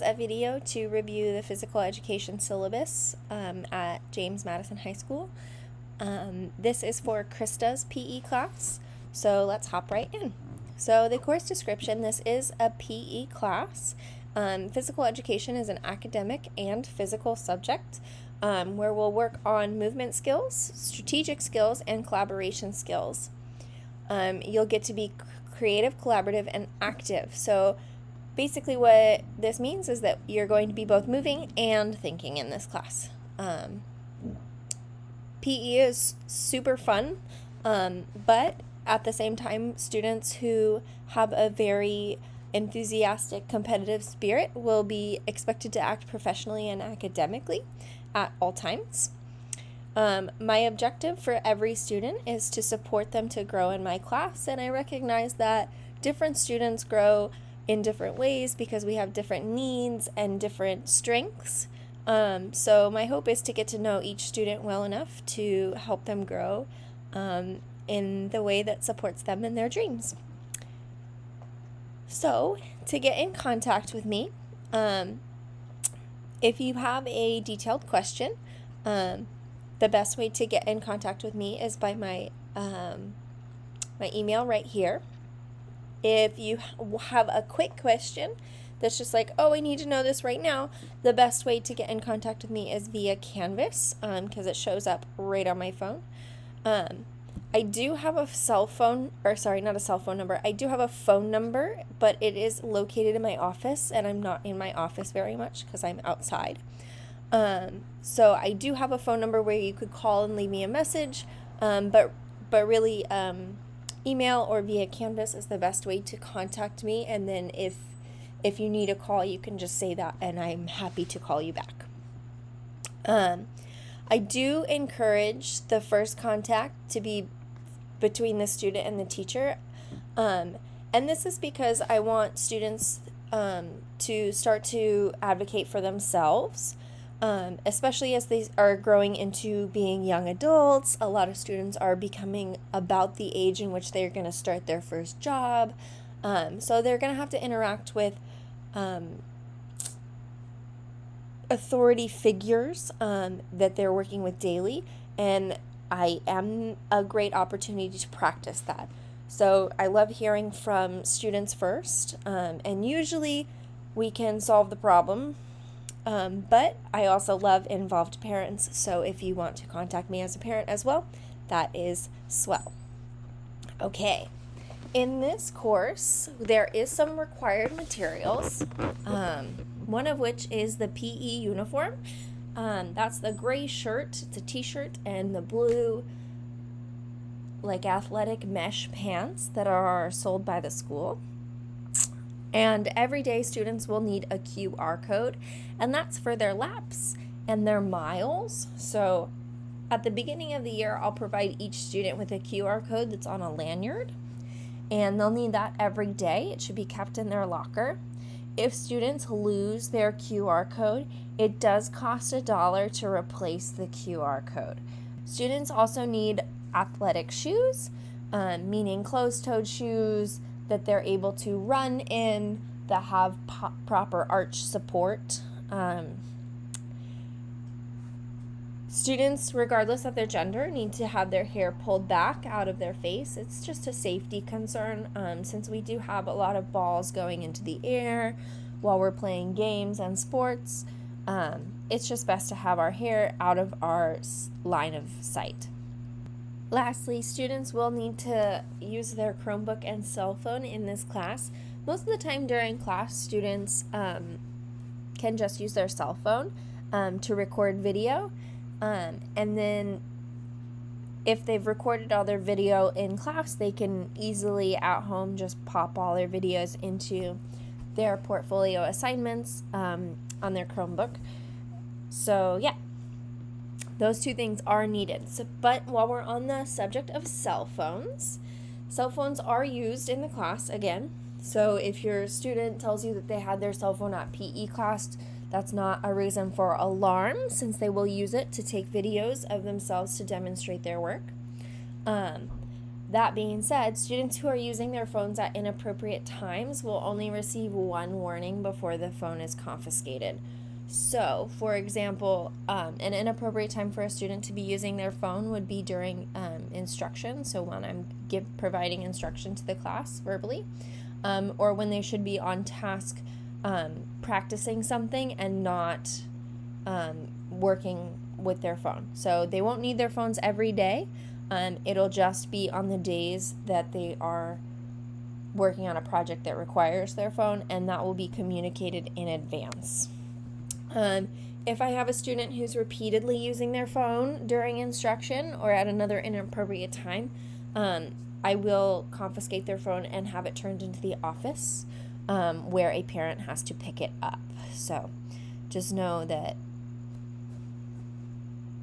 a video to review the physical education syllabus um, at James Madison High School. Um, this is for Krista's PE class, so let's hop right in. So the course description, this is a PE class. Um, physical education is an academic and physical subject um, where we'll work on movement skills, strategic skills, and collaboration skills. Um, you'll get to be creative, collaborative, and active. So basically what this means is that you're going to be both moving and thinking in this class. Um, PE is super fun, um, but at the same time, students who have a very enthusiastic, competitive spirit will be expected to act professionally and academically at all times. Um, my objective for every student is to support them to grow in my class, and I recognize that different students grow in different ways because we have different needs and different strengths. Um, so my hope is to get to know each student well enough to help them grow um, in the way that supports them in their dreams. So to get in contact with me, um, if you have a detailed question, um, the best way to get in contact with me is by my um, my email right here. If you have a quick question that's just like, oh, I need to know this right now, the best way to get in contact with me is via Canvas because um, it shows up right on my phone. Um, I do have a cell phone, or sorry, not a cell phone number. I do have a phone number, but it is located in my office, and I'm not in my office very much because I'm outside. Um, so I do have a phone number where you could call and leave me a message, um, but but really, um, email or via Canvas is the best way to contact me. And then if if you need a call, you can just say that, and I'm happy to call you back. Um, I do encourage the first contact to be between the student and the teacher. Um, and this is because I want students um, to start to advocate for themselves um, especially as they are growing into being young adults. A lot of students are becoming about the age in which they're going to start their first job. Um, so they're going to have to interact with um, authority figures um, that they're working with daily. And I am a great opportunity to practice that. So I love hearing from students first, um, and usually we can solve the problem um, but I also love involved parents, so if you want to contact me as a parent as well, that is swell. Okay, in this course, there is some required materials, um, one of which is the PE uniform. Um, that's the gray shirt, it's a t-shirt, and the blue like athletic mesh pants that are sold by the school. And every day students will need a QR code, and that's for their laps and their miles. So at the beginning of the year, I'll provide each student with a QR code that's on a lanyard, and they'll need that every day. It should be kept in their locker. If students lose their QR code, it does cost a dollar to replace the QR code. Students also need athletic shoes, um, meaning closed toed shoes, that they're able to run in that have po- proper arch support. Um, students, regardless of their gender, need to have their hair pulled back out of their face. It's just a safety concern um, since we do have a lot of balls going into the air while we're playing games and sports. Um, it's just best to have our hair out of our line of sight. Lastly, students will need to use their Chromebook and cell phone in this class. Most of the time during class, students um, can just use their cell phone um, to record video. Um, and then if they've recorded all their video in class, they can easily at home just pop all their videos into their portfolio assignments um, on their Chromebook. So, yeah, those two things are needed. So, but while we're on the subject of cell phones, cell phones are used in the class again. So if your student tells you that they had their cell phone at PE class, that's not a reason for alarm since they will use it to take videos of themselves to demonstrate their work. Um, that being said, students who are using their phones at inappropriate times will only receive one warning before the phone is confiscated. So, for example, um, an inappropriate time for a student to be using their phone would be during um, instruction. So, when I'm give, providing instruction to the class verbally, um, or when they should be on task um, practicing something and not um, working with their phone. So, they won't need their phones every day. Um, it'll just be on the days that they are working on a project that requires their phone, and that will be communicated in advance. Um, if I have a student who's repeatedly using their phone during instruction or at another inappropriate time, um, I will confiscate their phone and have it turned into the office um, where a parent has to pick it up. So just know that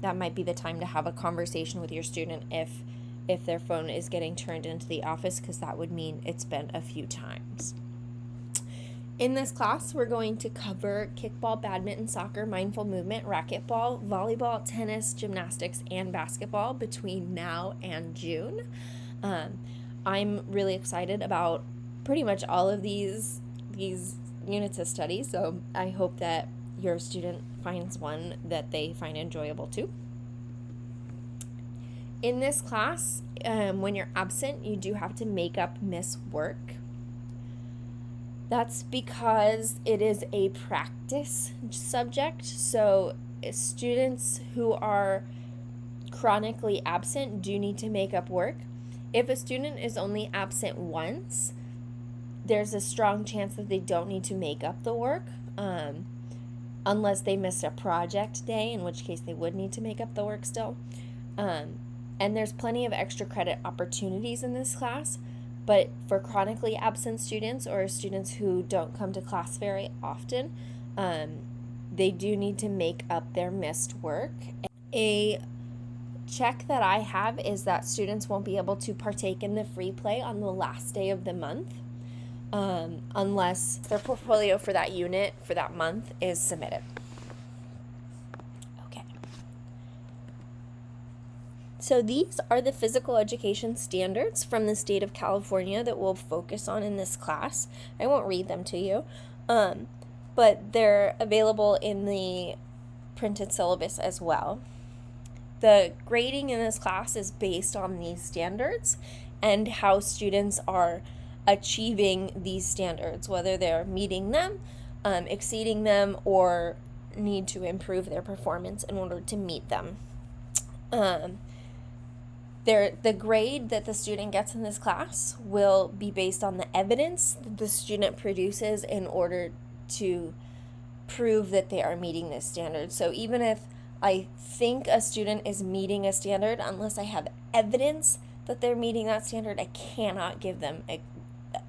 that might be the time to have a conversation with your student if if their phone is getting turned into the office because that would mean it's been a few times. In this class, we're going to cover kickball, badminton, soccer, mindful movement, racquetball, volleyball, tennis, gymnastics, and basketball between now and June. Um, I'm really excited about pretty much all of these these units of study, so I hope that your student finds one that they find enjoyable too. In this class, um, when you're absent, you do have to make up miss work. That's because it is a practice subject. So, students who are chronically absent do need to make up work. If a student is only absent once, there's a strong chance that they don't need to make up the work um, unless they missed a project day, in which case they would need to make up the work still. Um, and there's plenty of extra credit opportunities in this class. But for chronically absent students or students who don't come to class very often, um, they do need to make up their missed work. A check that I have is that students won't be able to partake in the free play on the last day of the month um, unless their portfolio for that unit for that month is submitted. So these are the physical education standards from the state of California that we'll focus on in this class. I won't read them to you, um, but they're available in the printed syllabus as well. The grading in this class is based on these standards and how students are achieving these standards, whether they're meeting them, um, exceeding them, or need to improve their performance in order to meet them. Um, there, the grade that the student gets in this class will be based on the evidence that the student produces in order to prove that they are meeting this standard. So even if I think a student is meeting a standard, unless I have evidence that they're meeting that standard, I cannot give them a,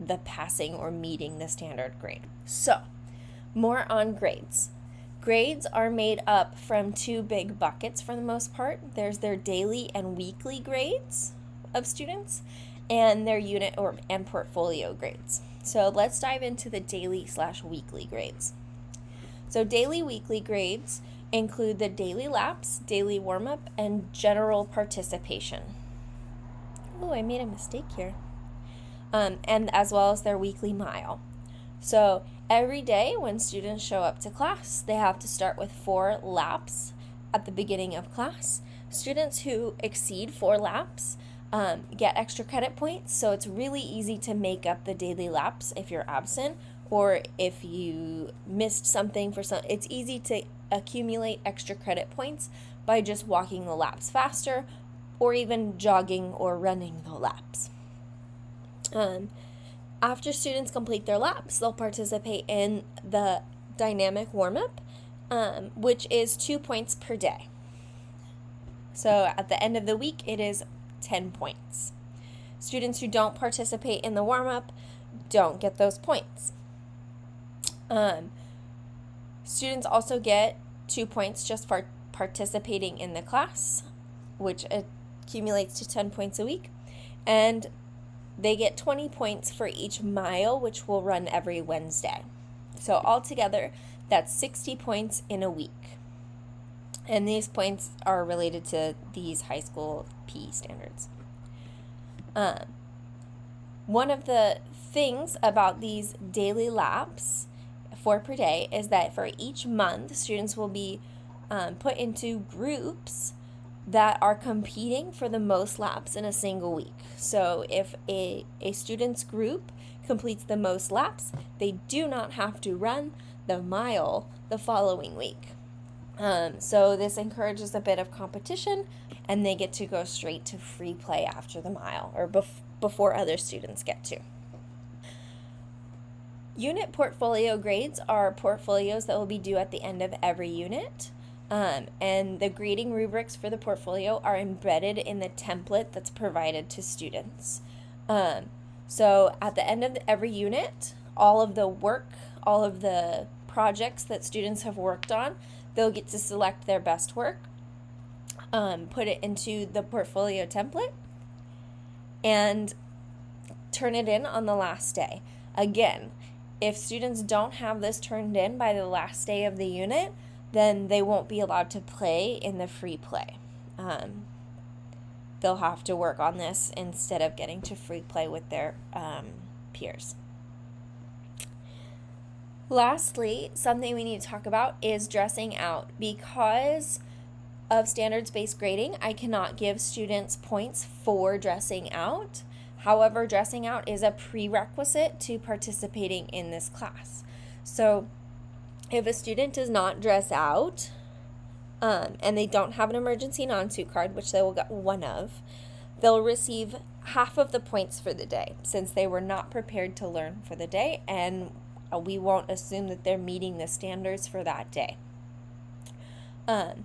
the passing or meeting the standard grade. So, more on grades. Grades are made up from two big buckets for the most part. There's their daily and weekly grades of students and their unit or and portfolio grades. So let's dive into the daily slash weekly grades. So daily weekly grades include the daily laps, daily warm up, and general participation. Oh, I made a mistake here. Um, and as well as their weekly mile. So Every day when students show up to class, they have to start with four laps at the beginning of class. Students who exceed four laps um, get extra credit points, so it's really easy to make up the daily laps if you're absent or if you missed something for some. It's easy to accumulate extra credit points by just walking the laps faster or even jogging or running the laps. Um, after students complete their laps, they'll participate in the dynamic warm up, um, which is two points per day. So at the end of the week, it is 10 points. Students who don't participate in the warm up don't get those points. Um, students also get two points just for participating in the class, which accumulates to 10 points a week. And they get 20 points for each mile, which will run every Wednesday. So altogether, that's 60 points in a week. And these points are related to these high school PE standards. Um, one of the things about these daily laps, four per day, is that for each month, students will be um, put into groups that are competing for the most laps in a single week. So if a, a student's group completes the most laps, they do not have to run the mile the following week. Um, so this encourages a bit of competition and they get to go straight to free play after the mile or bef- before other students get to. Unit portfolio grades are portfolios that will be due at the end of every unit. Um, and the grading rubrics for the portfolio are embedded in the template that's provided to students. Um, so at the end of every unit, all of the work, all of the projects that students have worked on, they'll get to select their best work, um, put it into the portfolio template, and turn it in on the last day. Again, if students don't have this turned in by the last day of the unit, then they won't be allowed to play in the free play. Um, they'll have to work on this instead of getting to free play with their um, peers. Lastly, something we need to talk about is dressing out. Because of standards based grading, I cannot give students points for dressing out. However, dressing out is a prerequisite to participating in this class. So, if a student does not dress out um, and they don't have an emergency non suit card, which they will get one of, they'll receive half of the points for the day since they were not prepared to learn for the day and uh, we won't assume that they're meeting the standards for that day. Um,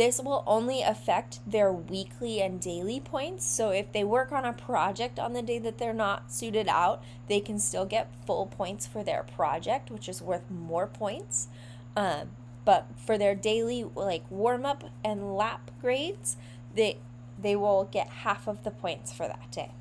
this will only affect their weekly and daily points. So if they work on a project on the day that they're not suited out, they can still get full points for their project, which is worth more points. Um, but for their daily like warm up and lap grades, they they will get half of the points for that day.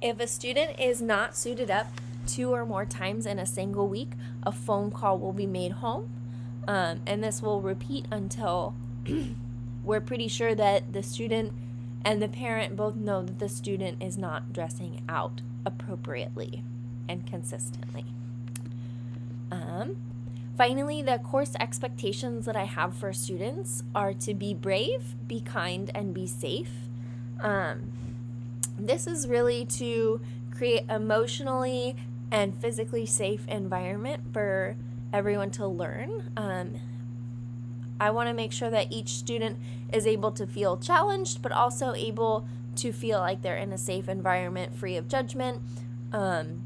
If a student is not suited up two or more times in a single week, a phone call will be made home. Um, and this will repeat until we're pretty sure that the student and the parent both know that the student is not dressing out appropriately and consistently. Um, finally, the course expectations that I have for students are to be brave, be kind, and be safe. Um, this is really to create emotionally and physically safe environment for everyone to learn. Um, I want to make sure that each student is able to feel challenged, but also able to feel like they're in a safe environment, free of judgment, um,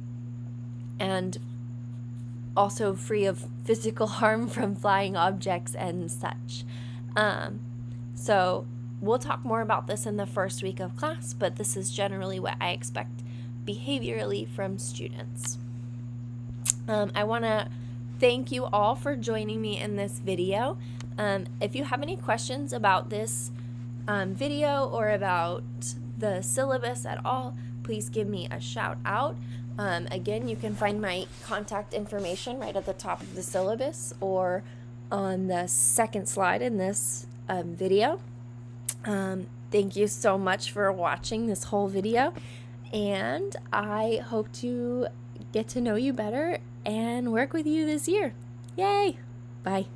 and also free of physical harm from flying objects and such. Um, so, we'll talk more about this in the first week of class, but this is generally what I expect behaviorally from students. Um, I want to thank you all for joining me in this video. Um, if you have any questions about this um, video or about the syllabus at all, please give me a shout out. Um, again, you can find my contact information right at the top of the syllabus or on the second slide in this um, video. Um, thank you so much for watching this whole video, and I hope to get to know you better and work with you this year. Yay! Bye.